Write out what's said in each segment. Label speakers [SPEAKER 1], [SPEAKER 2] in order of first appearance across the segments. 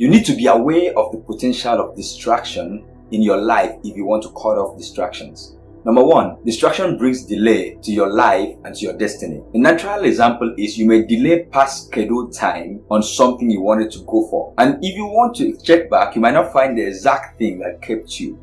[SPEAKER 1] You need to be aware of the potential of distraction in your life if you want to cut off distractions. Number one, distraction brings delay to your life and to your destiny. A natural example is you may delay past scheduled time on something you wanted to go for. And if you want to check back, you might not find the exact thing that kept you.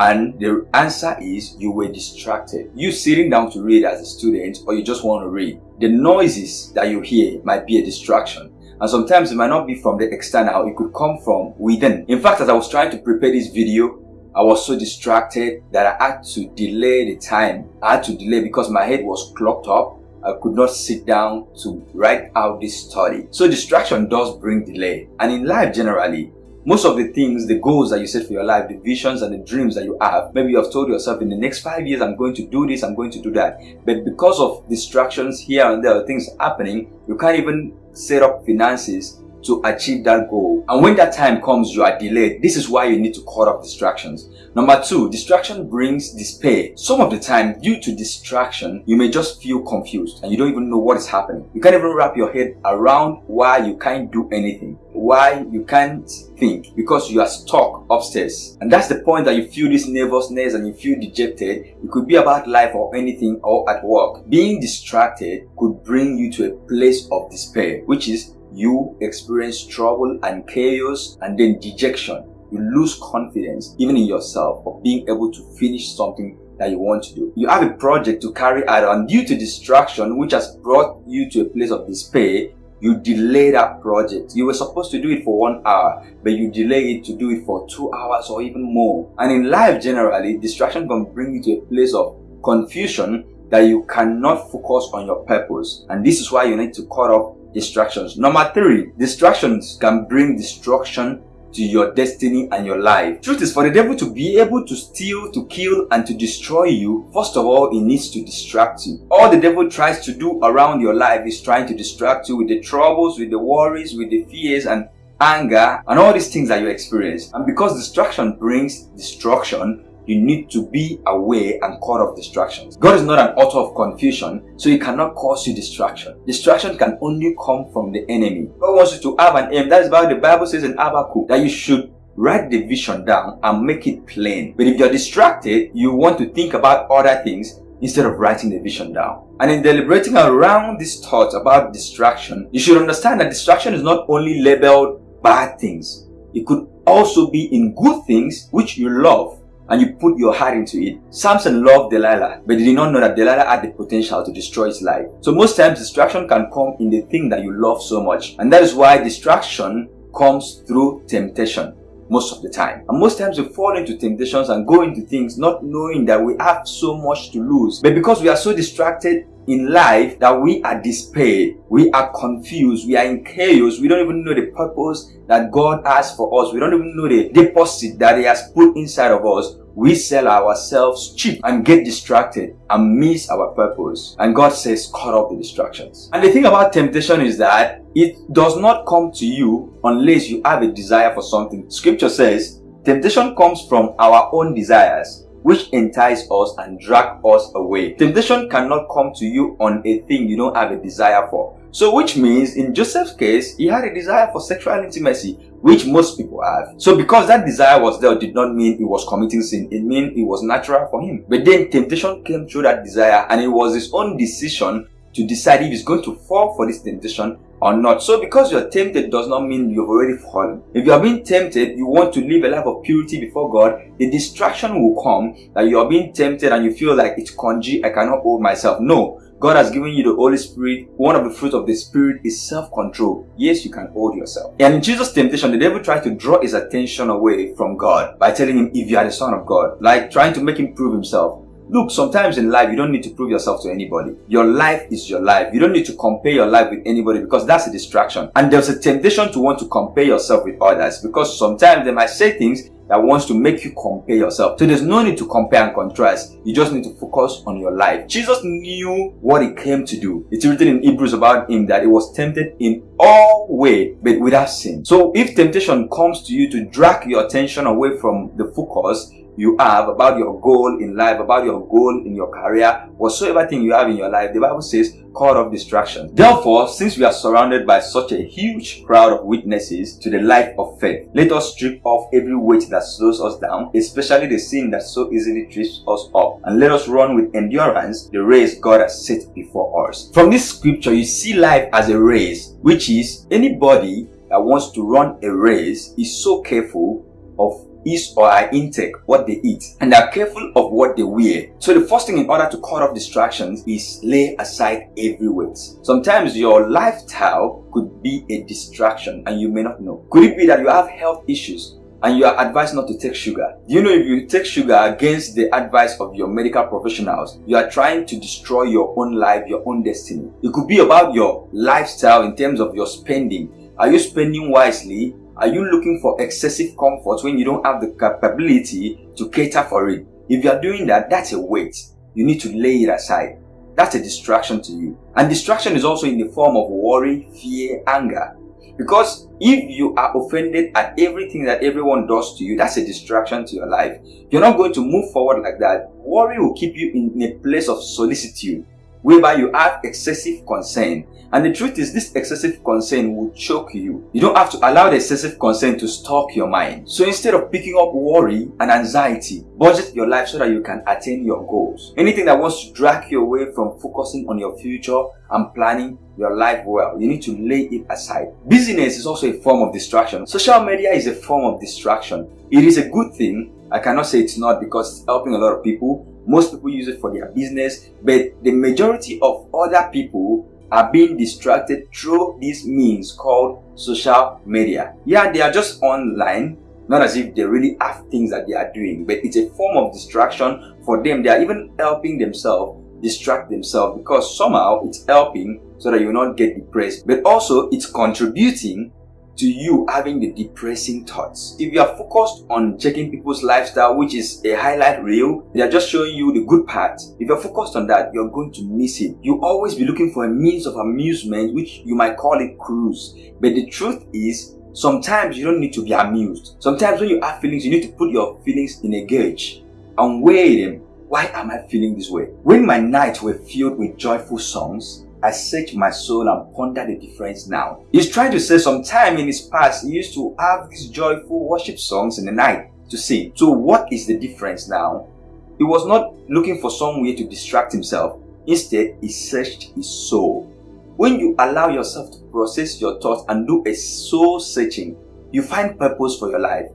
[SPEAKER 1] And the answer is you were distracted. You sitting down to read as a student or you just want to read. The noises that you hear might be a distraction. And sometimes it might not be from the external, it could come from within. In fact, as I was trying to prepare this video, I was so distracted that I had to delay the time. I had to delay because my head was clogged up. I could not sit down to write out this study. So distraction does bring delay. And in life generally, most of the things, the goals that you set for your life, the visions and the dreams that you have, maybe you have told yourself in the next five years, I'm going to do this, I'm going to do that. But because of distractions here and there, things happening, you can't even set up finances to achieve that goal. And when that time comes, you are delayed. This is why you need to cut off distractions. Number two, distraction brings despair. Some of the time, due to distraction, you may just feel confused and you don't even know what is happening. You can't even wrap your head around why you can't do anything, why you can't think because you are stuck upstairs. And that's the point that you feel this nervousness and you feel dejected. It could be about life or anything or at work. Being distracted could bring you to a place of despair, which is you experience trouble and chaos and then dejection. You lose confidence even in yourself of being able to finish something that you want to do. You have a project to carry out and due to distraction which has brought you to a place of despair, you delay that project. You were supposed to do it for one hour, but you delay it to do it for two hours or even more. And in life generally, distraction can bring you to a place of confusion that you cannot focus on your purpose. And this is why you need to cut off distractions. Number three, distractions can bring destruction to your destiny and your life. Truth is for the devil to be able to steal, to kill and to destroy you, first of all, he needs to distract you. All the devil tries to do around your life is trying to distract you with the troubles, with the worries, with the fears and anger and all these things that you experience. And because distraction brings destruction, you need to be aware and cut off distractions. God is not an author of confusion, so he cannot cause you distraction. Distraction can only come from the enemy. God wants you to have an aim. That is why the Bible says in Habakkuk that you should write the vision down and make it plain. But if you're distracted, you want to think about other things instead of writing the vision down. And in deliberating around these thoughts about distraction, you should understand that distraction is not only labeled bad things. It could also be in good things which you love and you put your heart into it. Samson loved Delilah, but he did not know that Delilah had the potential to destroy his life. So most times distraction can come in the thing that you love so much. And that is why distraction comes through temptation most of the time. And most times we fall into temptations and go into things not knowing that we have so much to lose. But because we are so distracted in life that we are despaired, we are confused, we are in chaos, we don't even know the purpose that God has for us, we don't even know the deposit that He has put inside of us, we sell ourselves cheap and get distracted and miss our purpose. And God says, cut off the distractions. And the thing about temptation is that it does not come to you unless you have a desire for something. Scripture says, temptation comes from our own desires which entice us and drag us away. Temptation cannot come to you on a thing you don't have a desire for. So which means in Joseph's case, he had a desire for sexual intimacy, which most people have. So because that desire was there did not mean he was committing sin. It meant it was natural for him. But then temptation came through that desire and it was his own decision to decide if he's going to fall for this temptation or not. So because you're tempted does not mean you've already fallen. If you are being tempted, you want to live a life of purity before God, the distraction will come that you are being tempted and you feel like it's congee, I cannot hold myself. No. God has given you the Holy Spirit. One of the fruits of the Spirit is self-control. Yes, you can hold yourself. And in Jesus' temptation, the devil tried to draw his attention away from God by telling him, if you are the son of God, like trying to make him prove himself. Look, sometimes in life, you don't need to prove yourself to anybody. Your life is your life. You don't need to compare your life with anybody because that's a distraction. And there's a temptation to want to compare yourself with others because sometimes they might say things that wants to make you compare yourself. So there's no need to compare and contrast. You just need to focus on your life. Jesus knew what he came to do. It's written in Hebrews about him that he was tempted in all way, but without sin. So if temptation comes to you to drag your attention away from the focus, you have, about your goal in life, about your goal in your career, whatsoever thing you have in your life, the Bible says, cut off distraction. Therefore, since we are surrounded by such a huge crowd of witnesses to the life of faith, let us strip off every weight that slows us down, especially the sin that so easily trips us up, and let us run with endurance the race God has set before us. From this scripture, you see life as a race, which is anybody that wants to run a race is so careful of his or her intake, what they eat, and they are careful of what they wear. So the first thing in order to cut off distractions is lay aside every weight. Sometimes your lifestyle could be a distraction and you may not know. Could it be that you have health issues and you are advised not to take sugar. Do you know if you take sugar against the advice of your medical professionals, you are trying to destroy your own life, your own destiny. It could be about your lifestyle in terms of your spending. Are you spending wisely? Are you looking for excessive comfort when you don't have the capability to cater for it? If you are doing that, that's a weight. You need to lay it aside. That's a distraction to you. And distraction is also in the form of worry, fear, anger. Because if you are offended at everything that everyone does to you, that's a distraction to your life. You're not going to move forward like that. Worry will keep you in a place of solicitude whereby you have excessive concern. And the truth is this excessive concern will choke you. You don't have to allow the excessive concern to stalk your mind. So instead of picking up worry and anxiety, budget your life so that you can attain your goals. Anything that wants to drag you away from focusing on your future and planning your life well, you need to lay it aside. Busyness is also a form of distraction. Social media is a form of distraction. It is a good thing. I cannot say it's not because it's helping a lot of people most people use it for their business, but the majority of other people are being distracted through these means called social media. Yeah, they are just online, not as if they really have things that they are doing, but it's a form of distraction for them. They are even helping themselves distract themselves because somehow it's helping so that you will not get depressed, but also it's contributing to you having the depressing thoughts. If you are focused on checking people's lifestyle, which is a highlight reel, they are just showing you the good part. If you're focused on that, you're going to miss it. You always be looking for a means of amusement, which you might call it cruise. But the truth is, sometimes you don't need to be amused. Sometimes when you have feelings, you need to put your feelings in a gauge and weigh them. Why am I feeling this way? When my nights were filled with joyful songs, I search my soul and ponder the difference now. He's trying to say sometime in his past he used to have these joyful worship songs in the night to sing. So what is the difference now? He was not looking for some way to distract himself. Instead, he searched his soul. When you allow yourself to process your thoughts and do a soul searching, you find purpose for your life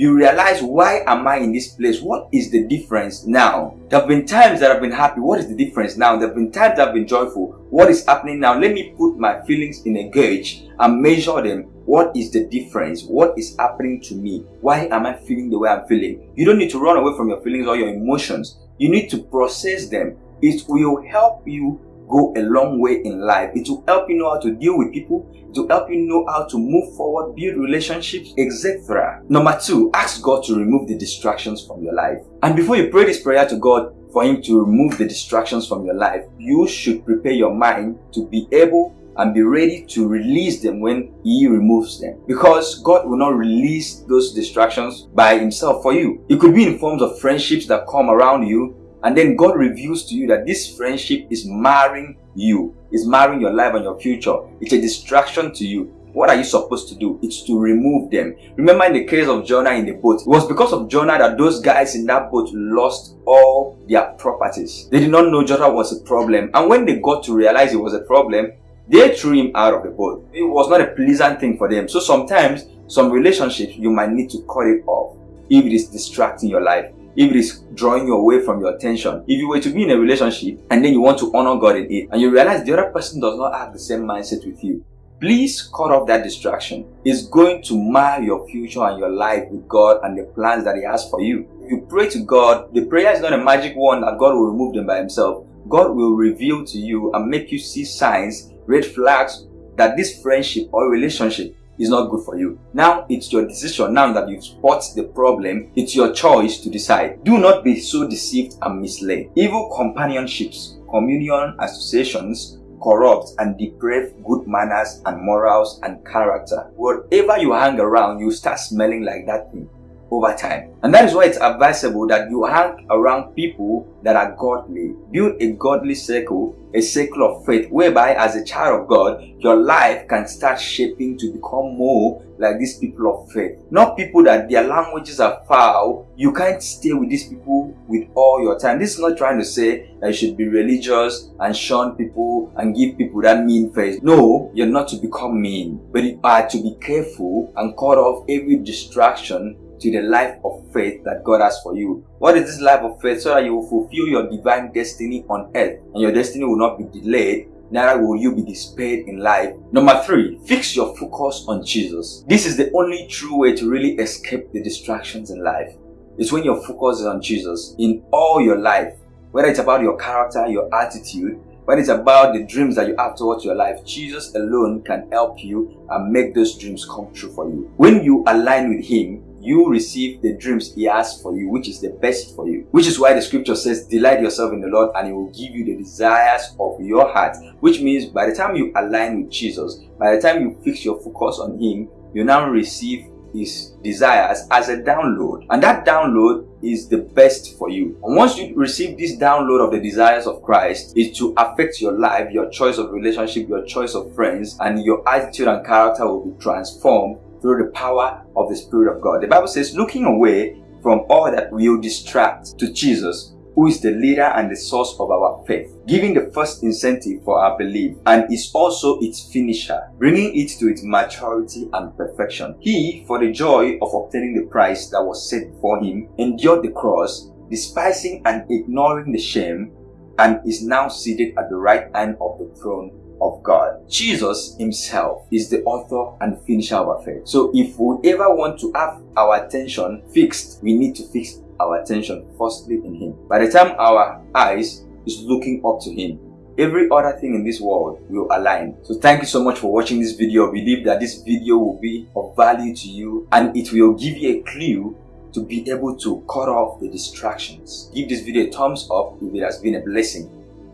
[SPEAKER 1] you realize why am I in this place? What is the difference now? There have been times that I've been happy. What is the difference now? There have been times that I've been joyful. What is happening now? Let me put my feelings in a gauge and measure them. What is the difference? What is happening to me? Why am I feeling the way I'm feeling? You don't need to run away from your feelings or your emotions. You need to process them. It will help you go a long way in life. It will help you know how to deal with people. It will help you know how to move forward, build relationships, etc. Number two, ask God to remove the distractions from your life. And before you pray this prayer to God for Him to remove the distractions from your life, you should prepare your mind to be able and be ready to release them when He removes them. Because God will not release those distractions by Himself for you. It could be in forms of friendships that come around you and then God reveals to you that this friendship is marring you, is marring your life and your future. It's a distraction to you. What are you supposed to do? It's to remove them. Remember in the case of Jonah in the boat, it was because of Jonah that those guys in that boat lost all their properties. They did not know Jonah was a problem. And when they got to realize it was a problem, they threw him out of the boat. It was not a pleasant thing for them. So sometimes, some relationships, you might need to cut it off if it is distracting your life if it is drawing you away from your attention. If you were to be in a relationship and then you want to honor God in it and you realize the other person does not have the same mindset with you, please cut off that distraction. It's going to mar your future and your life with God and the plans that He has for you. You pray to God, the prayer is not a magic one that God will remove them by Himself. God will reveal to you and make you see signs, red flags that this friendship or relationship is not good for you. Now it's your decision. Now that you've spot the problem, it's your choice to decide. Do not be so deceived and misled. Evil companionships, communion associations, corrupt and deprave good manners and morals and character. Whatever you hang around, you start smelling like that thing. Over time. And that is why it's advisable that you hang around people that are godly. Build a godly circle, a circle of faith, whereby as a child of God, your life can start shaping to become more like these people of faith. Not people that their languages are foul. You can't stay with these people with all your time. This is not trying to say that you should be religious and shun people and give people that mean face. No, you're not to become mean, but you are to be careful and cut off every distraction to the life of faith that God has for you. What is this life of faith? So that you will fulfill your divine destiny on earth and your destiny will not be delayed neither will you be despaired in life. Number three, fix your focus on Jesus. This is the only true way to really escape the distractions in life. It's when your focus is on Jesus in all your life, whether it's about your character, your attitude, whether it's about the dreams that you have towards your life, Jesus alone can help you and make those dreams come true for you. When you align with Him, you receive the dreams he has for you, which is the best for you. Which is why the scripture says, delight yourself in the Lord and he will give you the desires of your heart. Which means by the time you align with Jesus, by the time you fix your focus on him, you now receive his desires as a download and that download is the best for you and once you receive this download of the desires of christ is to affect your life your choice of relationship your choice of friends and your attitude and character will be transformed through the power of the Spirit of God. The Bible says, looking away from all that will distract to Jesus, who is the leader and the source of our faith, giving the first incentive for our belief and is also its finisher, bringing it to its maturity and perfection. He, for the joy of obtaining the prize that was set before him, endured the cross, despising and ignoring the shame, and is now seated at the right hand of the throne of God. Jesus himself is the author and finisher of our faith. So if we ever want to have our attention fixed, we need to fix our attention firstly in him. By the time our eyes is looking up to him, every other thing in this world will align. So thank you so much for watching this video. I believe that this video will be of value to you and it will give you a clue to be able to cut off the distractions. Give this video a thumbs up if it has been a blessing.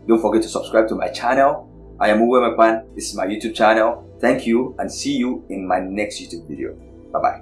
[SPEAKER 1] Don't forget to subscribe to my channel I am Uwe Mekpan. This is my YouTube channel. Thank you and see you in my next YouTube video. Bye-bye.